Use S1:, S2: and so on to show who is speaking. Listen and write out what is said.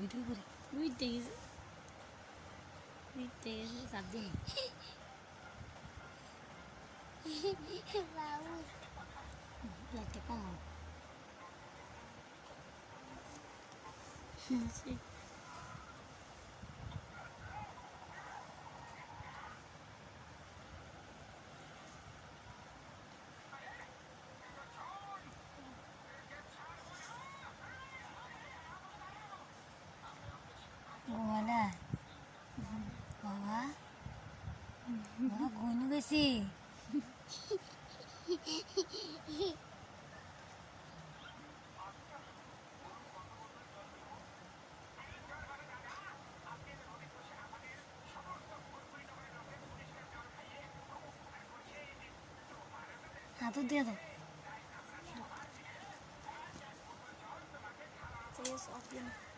S1: Weekdays.
S2: Weekdays.
S1: Weekdays sabday.
S2: Raul.
S1: Like the phone. বাবা বাবা গনু গেছে হাতও দিয়ে দাও
S2: Yes, I'll